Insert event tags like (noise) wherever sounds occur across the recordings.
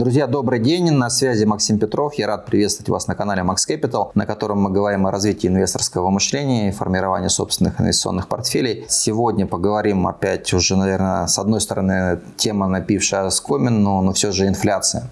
Друзья, добрый день, на связи Максим Петров. Я рад приветствовать вас на канале Max Capital, на котором мы говорим о развитии инвесторского мышления и формировании собственных инвестиционных портфелей. Сегодня поговорим опять уже, наверное, с одной стороны, тема напившая скомин, но, но все же инфляция.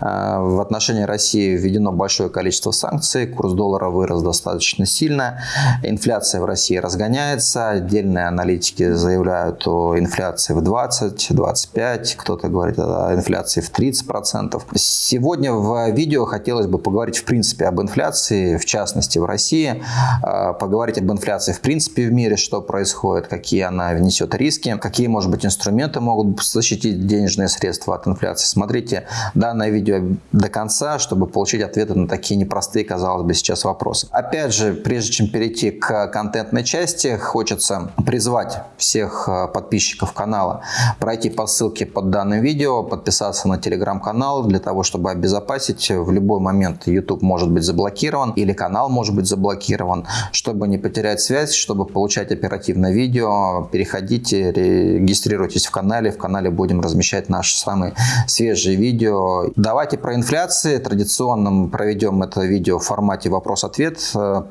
Э, в отношении России введено большое количество санкций, курс доллара вырос достаточно сильно, инфляция в России разгоняется, отдельные аналитики заявляют о инфляции в 20-25, кто-то говорит о инфляции в 30%. 10%. Сегодня в видео хотелось бы поговорить в принципе об инфляции, в частности в России, а, поговорить об инфляции в принципе в мире, что происходит, какие она внесет риски, какие, может быть, инструменты могут защитить денежные средства от инфляции. Смотрите данное видео до конца, чтобы получить ответы на такие непростые, казалось бы, сейчас вопросы. Опять же, прежде чем перейти к контентной части, хочется призвать всех а, подписчиков канала пройти по ссылке под данным видео, подписаться на телеграм-канал, канал для того, чтобы обезопасить. В любой момент YouTube может быть заблокирован или канал может быть заблокирован. Чтобы не потерять связь, чтобы получать оперативное видео, переходите, регистрируйтесь в канале. В канале будем размещать наши самые свежие видео. Давайте про инфляции. Традиционно мы проведем это видео в формате вопрос-ответ.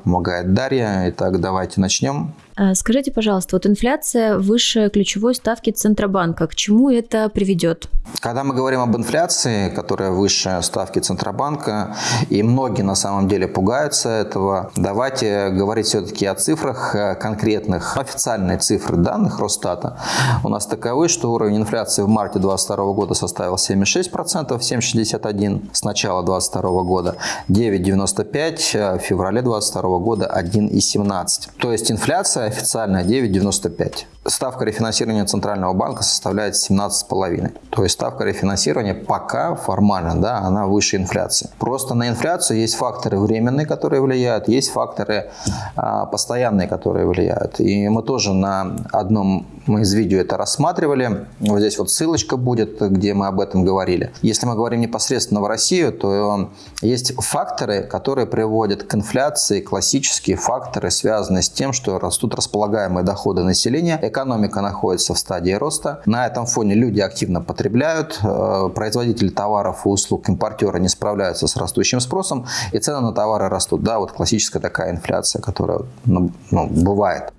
Помогает Дарья. Итак, давайте начнем. А, скажите, пожалуйста, вот инфляция выше ключевой ставки Центробанка, к чему это приведет? Когда мы говорим об инфляции, которая выше ставки Центробанка, и многие на самом деле пугаются этого, давайте говорить все-таки о цифрах э, конкретных. Официальные цифры данных Росстата у нас таковы, что уровень инфляции в марте 2022 года составил 7,6%, 7,61% с начала 2022 года, 9,95% э, в феврале 2022 года 1,17%. То есть инфляция официальная 9,95. Ставка рефинансирования Центрального банка составляет 17,5. То есть ставка рефинансирования пока формально, да, она выше инфляции. Просто на инфляцию есть факторы временные, которые влияют, есть факторы а, постоянные, которые влияют. И мы тоже на одном из видео это рассматривали. Вот здесь вот ссылочка будет, где мы об этом говорили. Если мы говорим непосредственно в Россию, то есть факторы, которые приводят к инфляции, классические факторы, связанные с тем, что растут располагаемые доходы населения, экономика находится в стадии роста. На этом фоне люди активно потребляют, э, производители товаров и услуг, импортеры не справляются с растущим спросом, и цены на товары растут. Да, вот классическая такая инфляция, которая ну, ну, бывает.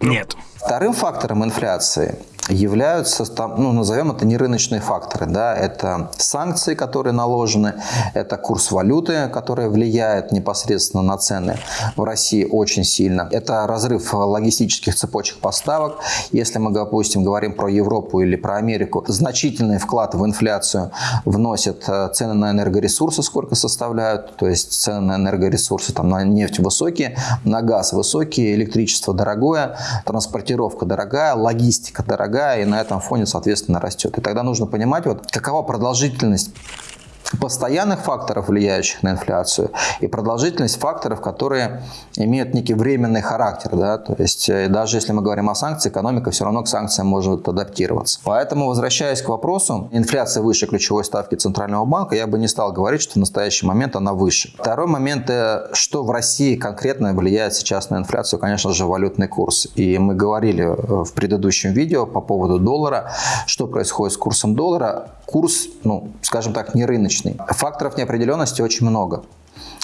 Нет. Вторым фактором инфляции являются, ну, назовем это не рыночные факторы. Да? Это санкции, которые наложены, это курс валюты, который влияет непосредственно на цены в России очень сильно. Это разрыв логистических цепочек поставок. Если мы, допустим, говорим про Европу или про Америку, значительный вклад в инфляцию вносят э, цены на энергоресурсы, сколько составляют. То есть цены на энергоресурсы, там, на нефть высокие, на газ высокие, электричество дорогое, транспортировка дорогая, логистика дорогая дорогая, и на этом фоне, соответственно, растет. И тогда нужно понимать, вот, какова продолжительность постоянных факторов, влияющих на инфляцию, и продолжительность факторов, которые имеют некий временный характер. Да? То есть э, даже если мы говорим о санкциях, экономика все равно к санкциям может адаптироваться. Поэтому, возвращаясь к вопросу, инфляция выше ключевой ставки Центрального банка, я бы не стал говорить, что в настоящий момент она выше. Второй момент, э, что в России конкретно влияет сейчас на инфляцию, конечно же, валютный курс. И мы говорили э, в предыдущем видео по поводу доллара, что происходит с курсом доллара. Курс, ну, скажем так, не рыночный рыночный. Факторов неопределенности очень много.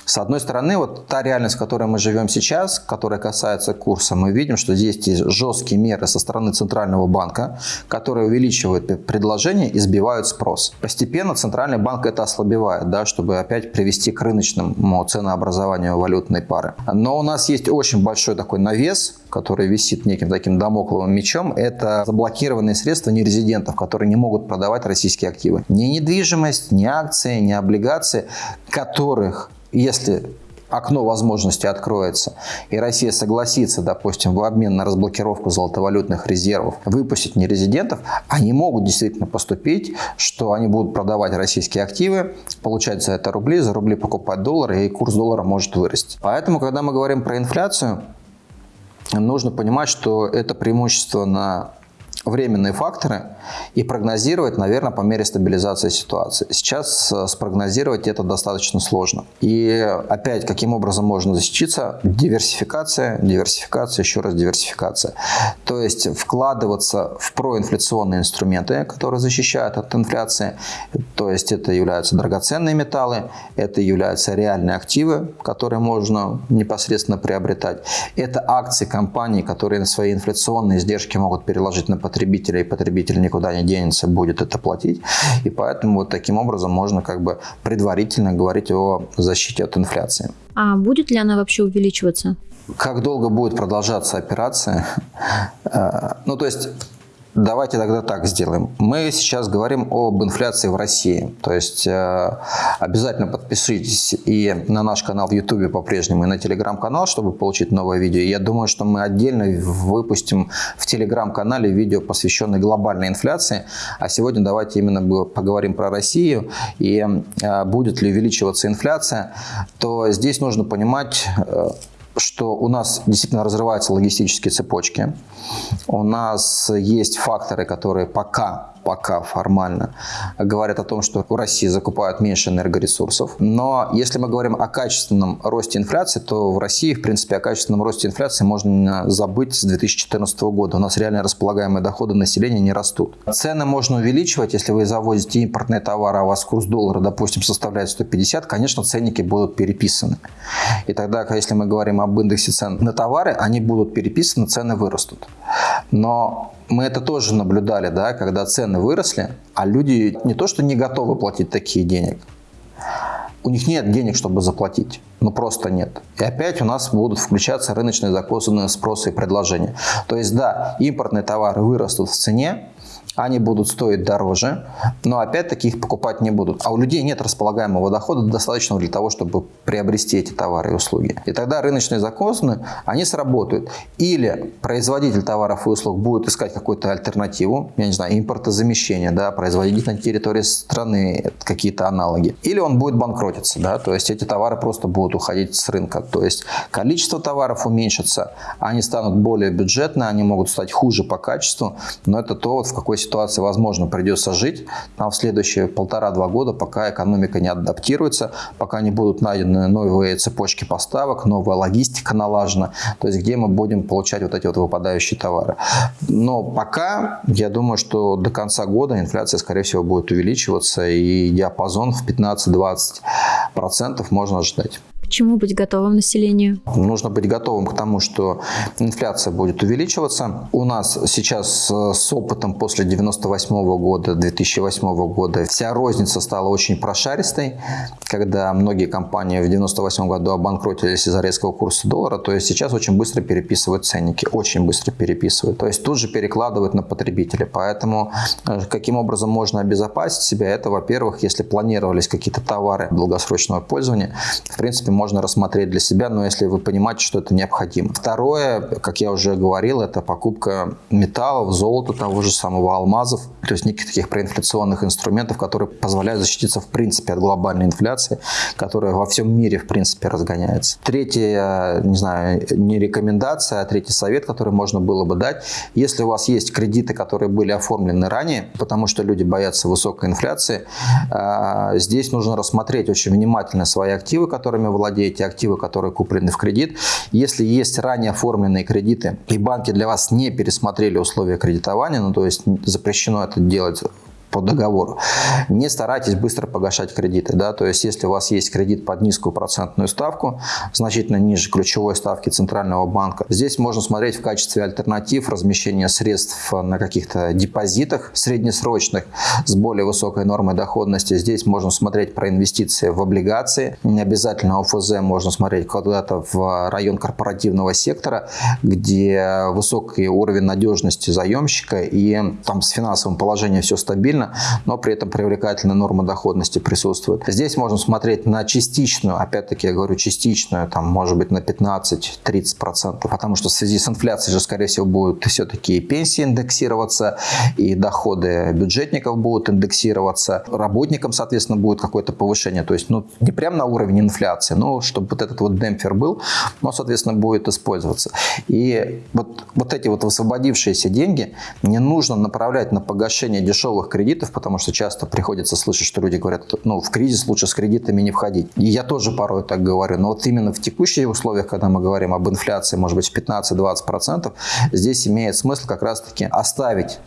С одной стороны, вот та реальность, в которой мы живем сейчас, которая касается курса, мы видим, что здесь есть жесткие меры со стороны Центрального банка, которые увеличивают предложение и сбивают спрос. Постепенно Центральный банк это ослабевает, да, чтобы опять привести к рыночному ценообразованию валютной пары. Но у нас есть очень большой такой навес, который висит неким таким домокловым мечом, это заблокированные средства нерезидентов, которые не могут продавать российские активы. Ни недвижимость, ни акции, ни облигации, которых если окно возможности откроется, и Россия согласится, допустим, в обмен на разблокировку золотовалютных резервов выпустить нерезидентов, они могут действительно поступить, что они будут продавать российские активы, получать за это рубли, за рубли покупать доллары, и курс доллара может вырасти. Поэтому, когда мы говорим про инфляцию, нужно понимать, что это преимущество на временные факторы и прогнозировать, наверное, по мере стабилизации ситуации. Сейчас э, спрогнозировать это достаточно сложно. И опять, каким образом можно защититься? Диверсификация, диверсификация, еще раз диверсификация. То есть вкладываться в проинфляционные инструменты, которые защищают от инфляции. То есть это являются драгоценные металлы, это являются реальные активы, которые можно непосредственно приобретать. Это акции компаний, которые свои инфляционные издержки могут переложить на потребителя, и потребитель никуда не денется, будет это платить. И поэтому вот таким образом можно как бы предварительно говорить о защите от инфляции. А будет ли она вообще увеличиваться? Как долго будет продолжаться операция? (laughs) Э, ну, то есть Давайте тогда так сделаем. Мы сейчас говорим об инфляции в России. То есть э, обязательно подпишитесь и на наш канал в YouTube по-прежнему, и на телеграм-канал, чтобы получить новое видео. Я думаю, что мы отдельно выпустим в телеграм-канале видео, посвященное глобальной инфляции. А сегодня давайте именно поговорим про Россию и э, будет ли увеличиваться инфляция. То здесь нужно понимать э, что у нас действительно разрываются логистические цепочки. У нас есть факторы, которые пока пока формально говорят о том, что в России закупают меньше энергоресурсов. Но если мы говорим о качественном росте инфляции, то в России, в принципе, о качественном росте инфляции можно забыть с 2014 года. У нас реально располагаемые доходы населения не растут. Цены можно увеличивать, если вы завозите импортные товары, а у вас курс доллара, допустим, составляет 150, конечно, ценники будут переписаны. И тогда, если мы говорим об индексе цен на товары, они будут переписаны, цены вырастут. Но мы это тоже наблюдали, да, когда цены выросли, а люди не то что не готовы платить такие денег, у них нет денег, чтобы заплатить. Ну, просто нет. И опять у нас будут включаться рыночные законы спроса и предложения. То есть, да, импортные товары вырастут в цене, они будут стоить дороже, но опять-таки их покупать не будут. А у людей нет располагаемого дохода достаточного для того, чтобы приобрести эти товары и услуги. И тогда рыночные законы, они сработают. Или производитель товаров и услуг будет искать какую-то альтернативу, я не знаю, импортозамещение, да, производить на территории страны какие-то аналоги. Или он будет банкротиться, да, то есть эти товары просто будут уходить с рынка. То есть количество товаров уменьшится, они станут более бюджетные, они могут стать хуже по качеству, но это то, вот в какой ситуации, возможно, придется жить нам в следующие полтора-два года, пока экономика не адаптируется, пока не будут найдены новые цепочки поставок, новая логистика налажена, то есть где мы будем получать вот эти вот выпадающие товары. Но пока, я думаю, что до конца года инфляция, скорее всего, будет увеличиваться, и диапазон в 15-20% можно ожидать. К чему быть готовым населению? Нужно быть готовым к тому, что инфляция будет увеличиваться. У нас сейчас э, с опытом после 98 года, 2008 года вся розница стала очень прошаристой, когда многие компании в 98 году обанкротились из-за резкого курса доллара, то есть сейчас очень быстро переписывают ценники, очень быстро переписывают. То есть тут же перекладывают на потребителя. Поэтому э, каким образом можно обезопасить себя? Это, во-первых, если планировались какие-то товары долгосрочного пользования, в принципе, можно рассмотреть для себя, но если вы понимаете, что это необходимо. Второе, как я уже говорил, это покупка металлов, золота, того же самого алмазов, то есть неких таких проинфляционных инструментов, которые позволяют защититься в принципе от глобальной инфляции, которая во всем мире в принципе разгоняется. Третье, не знаю, не рекомендация, а третий совет, который можно было бы дать, если у вас есть кредиты, которые были оформлены ранее, потому что люди боятся высокой инфляции, а, здесь нужно рассмотреть очень внимательно свои активы, которыми владеете, владеете, активы, которые куплены в кредит. Если есть ранее оформленные кредиты, и банки для вас не пересмотрели условия кредитования, ну то есть запрещено это делать по договору. Не старайтесь быстро погашать кредиты. Да? То есть, если у вас есть кредит под низкую процентную ставку, значительно ниже ключевой ставки Центрального банка, здесь можно смотреть в качестве альтернатив размещения средств на каких-то депозитах среднесрочных с более высокой нормой доходности. Здесь можно смотреть про инвестиции в облигации. Не обязательно ОФЗ, можно смотреть куда-то в район корпоративного сектора, где высокий уровень надежности заемщика и там с финансовым положением все стабильно стабильно, но при этом привлекательная норма доходности присутствует. Здесь можно смотреть на частичную, опять-таки я говорю частичную, там может быть на 15-30%, потому что в связи с инфляцией же, скорее всего, будут все-таки пенсии индексироваться, и доходы бюджетников будут индексироваться, работникам, соответственно, будет какое-то повышение, то есть ну, не прямо на уровень инфляции, но чтобы вот этот вот демпфер был, но, соответственно, будет использоваться. И вот, вот эти вот высвободившиеся деньги не нужно направлять на погашение дешевых кредитов, потому что часто приходится слышать, что люди говорят, ну, в кризис лучше с кредитами не входить. И я тоже порой так говорю, но вот именно в текущих условиях, когда мы говорим об инфляции, может быть, в 15-20%, здесь имеет смысл как раз-таки оставить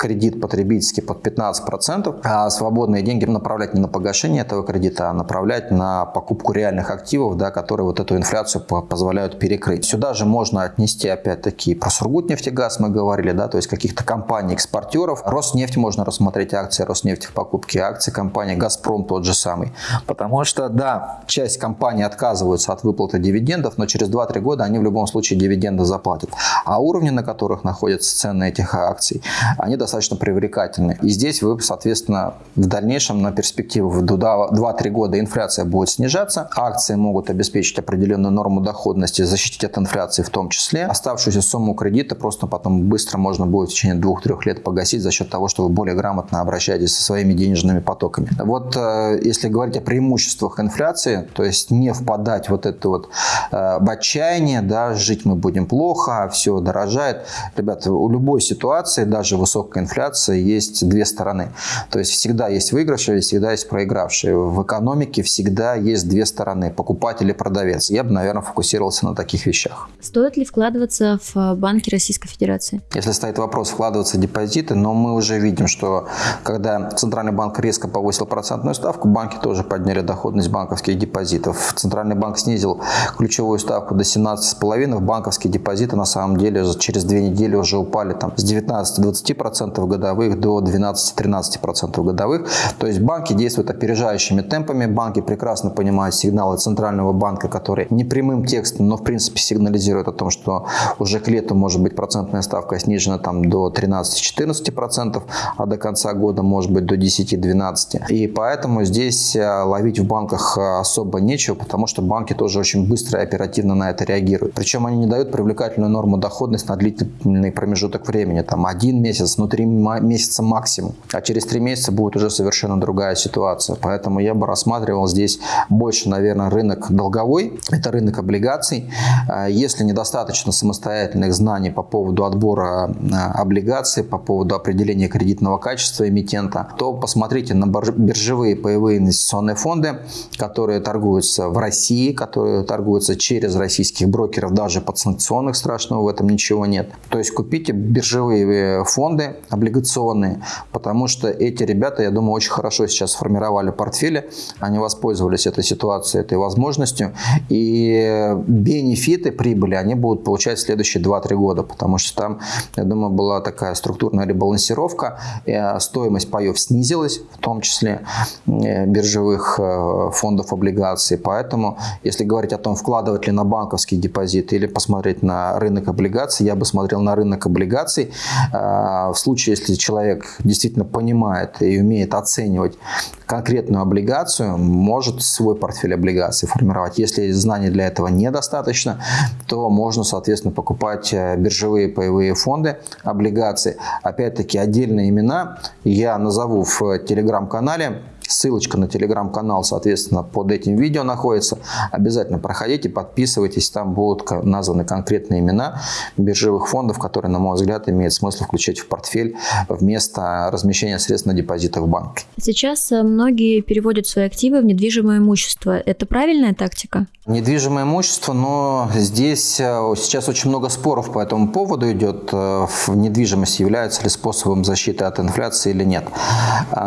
кредит потребительский под 15%, а свободные деньги направлять не на погашение этого кредита, а направлять на покупку реальных активов, да, которые вот эту инфляцию позволяют перекрыть. Сюда же можно отнести опять-таки про Сургутнефтегаз мы говорили, да, то есть каких-то компаний-экспортеров. Роснефть можно рассмотреть акции Роснефти в покупке акций компании Газпром тот же самый. Потому что, да, часть компаний отказываются от выплаты дивидендов, но через 2-3 года они в любом случае дивиденды заплатят. А уровни, на которых находятся цены этих акций, они достаточно достаточно привлекательны. И здесь вы, соответственно, в дальнейшем на перспективу в 2-3 года инфляция будет снижаться, акции могут обеспечить определенную норму доходности, защитить от инфляции в том числе. Оставшуюся сумму кредита просто потом быстро можно будет в течение 2-3 лет погасить за счет того, что вы более грамотно обращаетесь со своими денежными потоками. Вот э, если говорить о преимуществах инфляции, то есть не впадать вот это вот э, в отчаяние, да, жить мы будем плохо, все дорожает. Ребята, у любой ситуации, даже высокой инфляции есть две стороны. То есть всегда есть выигравшие, всегда есть проигравшие. В экономике всегда есть две стороны, покупатель и продавец. Я бы, наверное, фокусировался на таких вещах. Стоит ли вкладываться в банки Российской Федерации? Если стоит вопрос вкладываться в депозиты, но мы уже видим, что когда Центральный банк резко повысил процентную ставку, банки тоже подняли доходность банковских депозитов. Центральный банк снизил ключевую ставку до 17,5%, банковские депозиты на самом деле через две недели уже упали там, с 19-20% 12% годовых до 12-13% годовых. То есть банки действуют опережающими темпами. Банки прекрасно понимают сигналы Центрального банка, который не прямым текстом, но в принципе сигнализирует о том, что уже к лету может быть процентная ставка снижена там до 13-14%, а до конца года может быть до 10-12%. И поэтому здесь э, ловить в банках э, особо нечего, потому что банки тоже очень быстро и оперативно на это реагируют. Причем они не дают привлекательную норму доходности на длительный промежуток времени, там один месяц, ну три месяца максимум. А через три месяца будет уже совершенно другая ситуация. Поэтому я бы рассматривал здесь больше, наверное, рынок долговой. Это рынок облигаций. А, если недостаточно самостоятельных знаний по поводу отбора а, облигаций, по поводу определения кредитного качества эмитента, то посмотрите на биржевые паевые инвестиционные фонды, которые торгуются в России, которые торгуются через российских брокеров, даже подсанкционных, страшного в этом ничего нет. То есть купите биржевые фонды, облигационные, потому что эти ребята, я думаю, очень хорошо сейчас сформировали портфели, они воспользовались этой ситуацией, этой возможностью, и бенефиты прибыли они будут получать следующие 2-3 года, потому что там, я думаю, была такая структурная ребалансировка, стоимость паев снизилась, в том числе э, биржевых э, фондов облигаций, поэтому, если говорить о том, вкладывать ли на банковский депозит или посмотреть на рынок облигаций, я бы смотрел на рынок облигаций э, в случае случае, если человек действительно понимает и умеет оценивать конкретную облигацию, может свой портфель облигаций формировать. Если знаний для этого недостаточно, то можно, соответственно, покупать э, биржевые паевые фонды, облигации. Опять-таки, отдельные имена я назову в телеграм-канале. Ссылочка на телеграм-канал, соответственно, под этим видео находится. Обязательно проходите, подписывайтесь, там будут названы конкретные имена биржевых фондов, которые, на мой взгляд, имеет смысл включать в портфель вместо размещения средств на депозитах в банке. Сейчас э, многие переводят свои активы в недвижимое имущество. Это правильная тактика? Недвижимое имущество, но здесь э, сейчас очень много споров по этому поводу идет. Э, недвижимость является ли способом защиты от инфляции или нет.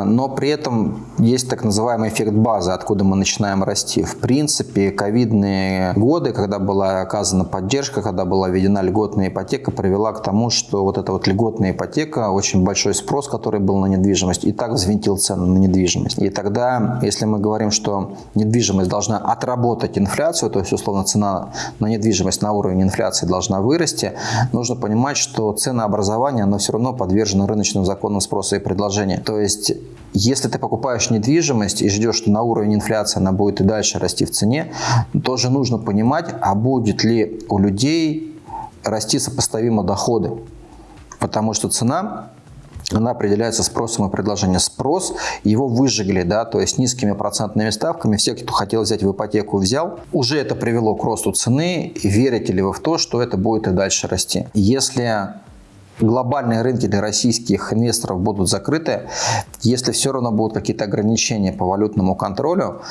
Но при этом есть так называемый эффект базы, откуда мы начинаем расти. В принципе, ковидные годы, когда была оказана поддержка, когда была введена льготная ипотека, привела к тому, что вот эта вот льготная ипотека, очень большой спрос, который был на недвижимость, и так взвинтил цены на недвижимость. И тогда, если мы говорим, что недвижимость должна отработать инфляцию, то есть, условно, цена на недвижимость на уровень инфляции должна вырасти, нужно понимать, что ценообразование, оно все равно подвержено рыночным законам спроса и предложения. То есть, если ты покупаешь недвижимость и ждешь, что на уровень инфляции она будет и дальше расти в цене, тоже нужно понимать, а будет ли у людей расти сопоставимо доходы. Потому что цена она определяется спросом и предложением. Спрос его выжигли, да, то есть низкими процентными ставками. Все, кто хотел взять в ипотеку, взял. Уже это привело к росту цены. Верите ли вы в то, что это будет и дальше расти? Если глобальные рынки для российских инвесторов будут закрыты, если все равно будут какие-то ограничения по валютному контролю,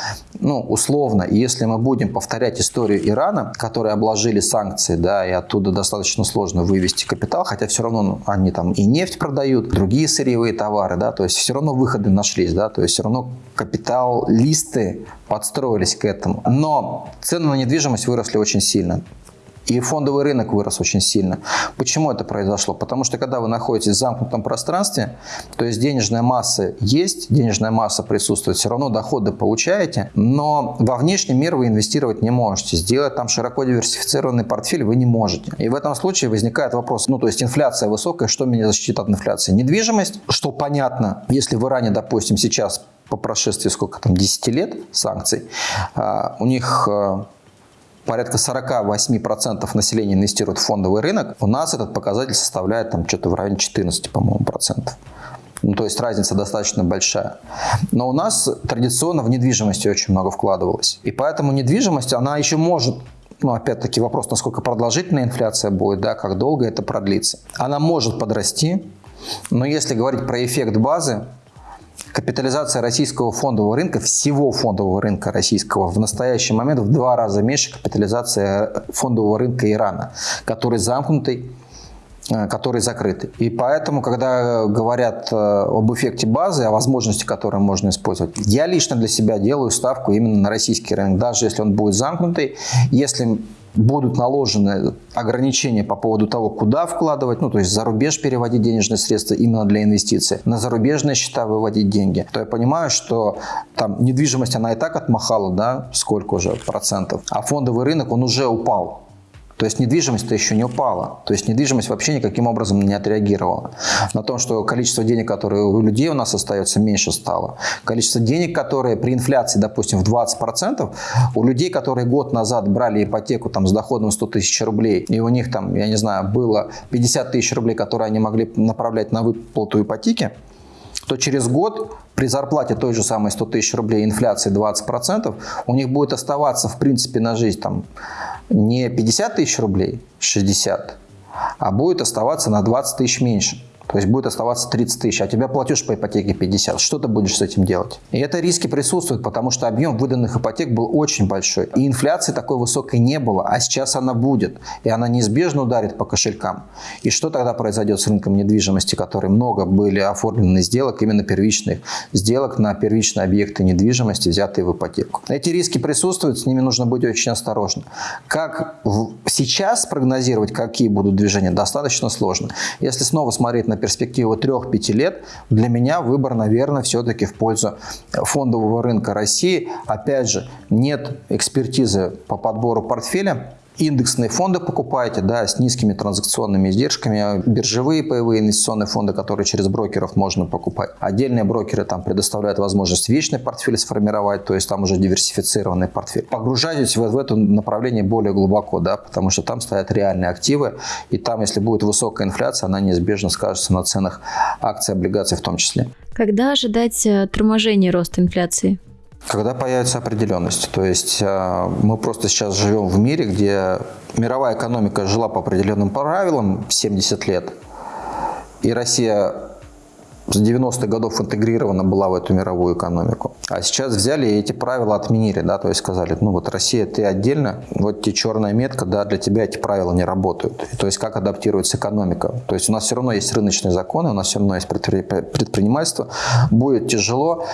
ну, условно, если мы будем повторять историю Ирана, которые обложили санкции, да, и оттуда достаточно сложно вывести капитал, хотя все равно ну, они там и нефть продают, другие сырьевые товары, да, то есть все равно выходы нашлись, да, то есть все равно капиталисты подстроились к этому. Но цены на недвижимость выросли очень сильно. И фондовый рынок вырос очень сильно. Почему это произошло? Потому что когда вы находитесь в замкнутом пространстве, то есть денежная масса есть, денежная масса присутствует, все равно доходы получаете, но во внешний мир вы инвестировать не можете. Сделать там широко диверсифицированный портфель вы не можете. И в этом случае возникает вопрос, ну то есть инфляция высокая, что меня защитит от инфляции? Недвижимость, что понятно, если в Иране, допустим, сейчас по прошествии сколько там, 10 лет санкций, а, у них а, порядка 48% населения инвестирует в фондовый рынок, у нас этот показатель составляет там что-то в районе 14, по-моему, процентов. Ну, то есть разница достаточно большая. Но у нас традиционно в недвижимости очень много вкладывалось. И поэтому недвижимость, она еще может ну, опять-таки вопрос, насколько продолжительная инфляция будет, да, как долго это продлится. Она может подрасти, но если говорить про эффект базы, Капитализация российского фондового рынка, всего фондового рынка российского в настоящий момент в два раза меньше капитализации фондового рынка Ирана, который замкнутый, э, который закрытый. И поэтому, когда говорят э, об эффекте базы, о возможности, которую можно использовать, я лично для себя делаю ставку именно на российский рынок, даже если он будет замкнутый, если будут наложены ограничения по поводу того, куда вкладывать, ну, то есть за рубеж переводить денежные средства именно для инвестиций, на зарубежные счета выводить деньги, то я понимаю, что там недвижимость, она и так отмахала, да, сколько уже процентов, а фондовый рынок, он уже упал. То есть недвижимость-то еще не упала. То есть недвижимость вообще никаким образом не отреагировала. На том, что количество денег, которые у людей у нас остается, меньше стало. Количество денег, которые при инфляции, допустим, в 20%, у людей, которые год назад брали ипотеку там, с доходом 100 тысяч рублей, и у них там, я не знаю, было 50 тысяч рублей, которые они могли направлять на выплату ипотеки, то через год при зарплате той же самой 100 тысяч рублей, инфляции 20%, у них будет оставаться, в принципе, на жизнь там, не 50 тысяч рублей, 60, а будет оставаться на 20 тысяч меньше. То есть будет оставаться 30 тысяч, а тебя платеж по ипотеке 50. Что ты будешь с этим делать? И это риски присутствуют, потому что объем выданных ипотек был очень большой. И инфляции такой высокой не было, а сейчас она будет. И она неизбежно ударит по кошелькам. И что тогда произойдет с рынком недвижимости, которые много были оформлены сделок, именно первичных сделок на первичные объекты недвижимости, взятые в ипотеку. Эти риски присутствуют, с ними нужно быть очень осторожным. Как сейчас прогнозировать, какие будут движения, достаточно сложно. Если снова смотреть на перспективу 3-5 лет, для меня выбор, наверное, все-таки в пользу фондового рынка России. Опять же, нет экспертизы по подбору портфеля, индексные фонды покупаете, да, с низкими транзакционными издержками, биржевые паевые инвестиционные фонды, которые через брокеров можно покупать. Отдельные брокеры там предоставляют возможность вечный портфель сформировать, то есть там уже диверсифицированный портфель. Погружайтесь в, в это направление более глубоко, да, потому что там стоят реальные активы, и там, если будет высокая инфляция, она неизбежно скажется на ценах акций, облигаций в том числе. Когда ожидать э, торможения роста инфляции? Когда появится определенность. То есть э, мы просто сейчас живем в мире, где мировая экономика жила по определенным правилам 70 лет, и Россия с 90-х годов интегрирована была в эту мировую экономику. А сейчас взяли и эти правила отменили, да, то есть сказали, ну вот Россия, ты отдельно, вот тебе черная метка, да, для тебя эти правила не работают. И, то есть как адаптируется экономика. То есть у нас все равно есть рыночные законы, у нас все равно есть предпринимательство. Будет тяжело,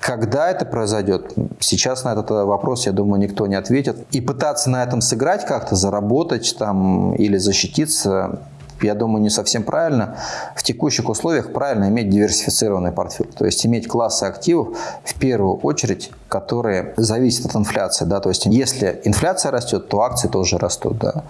Когда это произойдет? Сейчас на этот вопрос, я думаю, никто не ответит. И пытаться на этом сыграть как-то, заработать там или защититься, я думаю, не совсем правильно. В текущих условиях правильно иметь диверсифицированный портфель. То есть иметь классы активов в первую очередь, которые зависят от инфляции. Да? То есть если инфляция растет, то акции тоже растут. Да?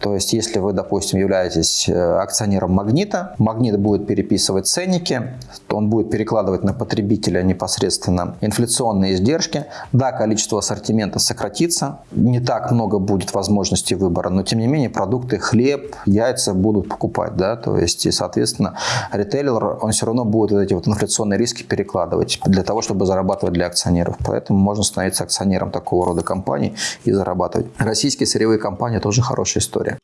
То есть если вы, допустим, являетесь э, акционером Магнита, Магнит будет переписывать ценники, то он будет перекладывать на потребителя непосредственно инфляционные издержки. Да, количество ассортимента сократится, не так много будет возможностей выбора, но тем не менее продукты, хлеб, яйца будут покупать, да, то есть, и, соответственно, ритейлер, он все равно будет вот эти вот инфляционные риски перекладывать для того, чтобы зарабатывать для акционеров. Поэтому можно становиться акционером такого рода компаний и зарабатывать. Российские сырьевые компании тоже хорошая история.